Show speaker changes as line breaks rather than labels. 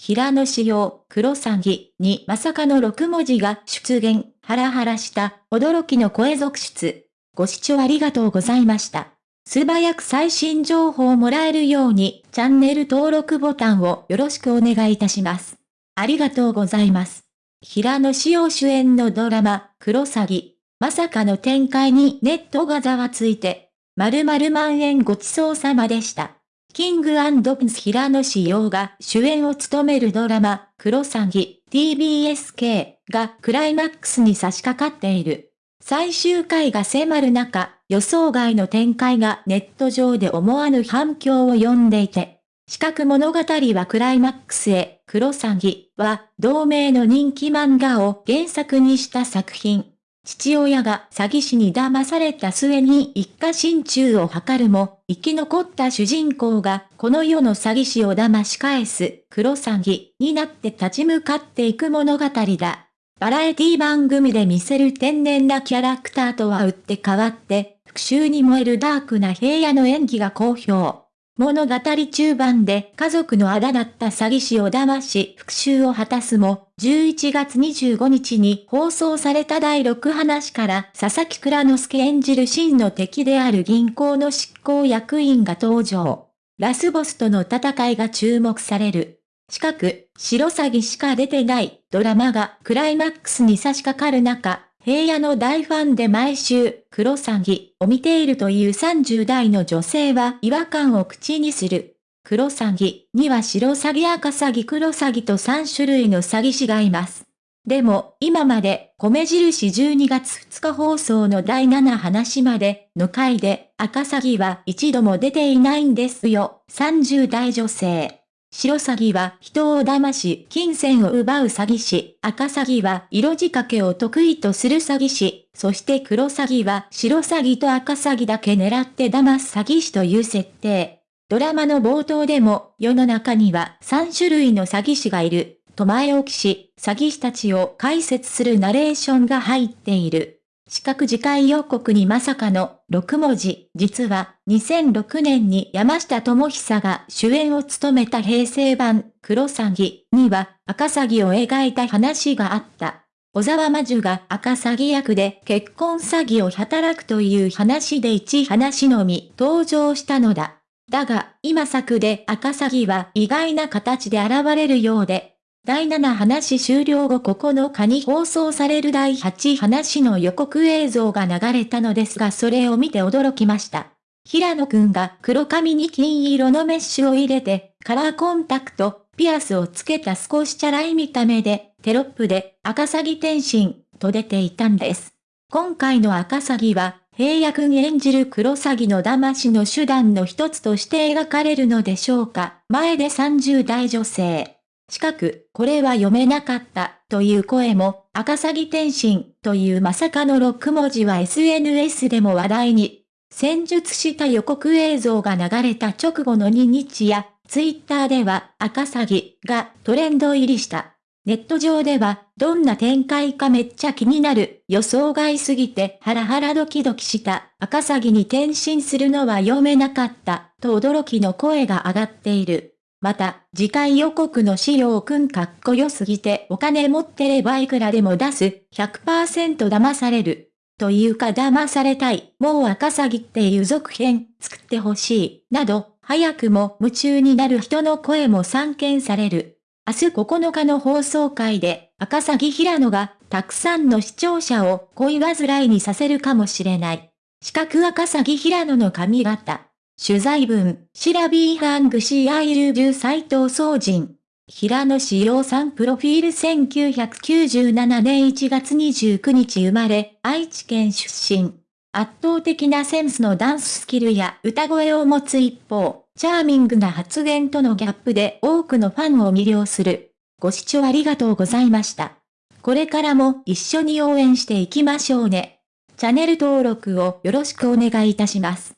平野仕様、黒詐欺にまさかの6文字が出現、ハラハラした驚きの声続出。ご視聴ありがとうございました。素早く最新情報をもらえるようにチャンネル登録ボタンをよろしくお願いいたします。ありがとうございます。平野紫耀主演のドラマ、黒詐欺。まさかの展開にネットがざわついて、〇〇万円ごちそうさまでした。キングプンス平野志陽が主演を務めるドラマ、黒詐欺 TBSK がクライマックスに差し掛かっている。最終回が迫る中、予想外の展開がネット上で思わぬ反響を呼んでいて、四角物語はクライマックスへ、黒詐欺は同名の人気漫画を原作にした作品。父親が詐欺師に騙された末に一家心中を図るも、生き残った主人公がこの世の詐欺師を騙し返す黒詐欺になって立ち向かっていく物語だ。バラエティ番組で見せる天然なキャラクターとは打って変わって、復讐に燃えるダークな平野の演技が好評。物語中盤で家族のあだだった詐欺師を騙し復讐を果たすも、11月25日に放送された第6話から佐々木倉之介演じる真の敵である銀行の執行役員が登場。ラスボスとの戦いが注目される。近く、白詐欺しか出てないドラマがクライマックスに差し掛かる中、平野の大ファンで毎週、黒詐欺を見ているという30代の女性は違和感を口にする。黒詐欺には白詐欺赤詐欺黒詐欺と3種類の詐欺師がいます。でも、今まで、米印12月2日放送の第7話までの回で赤詐欺は一度も出ていないんですよ。30代女性。白詐欺は人を騙し、金銭を奪う詐欺師。赤詐欺は色仕掛けを得意とする詐欺師。そして黒詐欺は白詐欺と赤詐欺だけ狙って騙す詐欺師という設定。ドラマの冒頭でも、世の中には3種類の詐欺師がいる。と前置きし、詐欺師たちを解説するナレーションが入っている。四角次回予告にまさかの6文字、実は2006年に山下智久が主演を務めた平成版黒詐欺には赤詐欺を描いた話があった。小沢魔女が赤詐欺役で結婚詐欺を働くという話で一話のみ登場したのだ。だが、今作で赤詐欺は意外な形で現れるようで、第7話終了後9日に放送される第8話の予告映像が流れたのですがそれを見て驚きました。平野くんが黒髪に金色のメッシュを入れて、カラーコンタクト、ピアスをつけた少しチャラい見た目で、テロップで赤詐欺転身と出ていたんです。今回の赤詐欺は、平野くん演じる黒詐欺の騙しの手段の一つとして描かれるのでしょうか。前で30代女性。近く、これは読めなかった、という声も、赤詐欺転身、というまさかの6文字は SNS でも話題に。戦術した予告映像が流れた直後の2日や、ツイッターでは赤詐欺がトレンド入りした。ネット上では、どんな展開かめっちゃ気になる、予想外すぎてハラハラドキドキした赤詐欺に転身するのは読めなかった、と驚きの声が上がっている。また、次回予告の資料くんかっこよすぎてお金持ってればいくらでも出す、100%騙される。というか騙されたい、もう赤詐欺っていう続編作ってほしい、など、早くも夢中になる人の声も散見される。明日9日の放送会で、赤詐欺平野が、たくさんの視聴者を恋煩いにさせるかもしれない。四角赤詐欺平野の髪型。取材文、シラビーハングシーアイルジュー斎藤総人。平野志陽さんプロフィール1997年1月29日生まれ、愛知県出身。圧倒的なセンスのダンススキルや歌声を持つ一方、チャーミングな発言とのギャップで多くのファンを魅了する。ご視聴ありがとうございました。これからも一緒に応援していきましょうね。チャンネル登録をよろしくお願いいたします。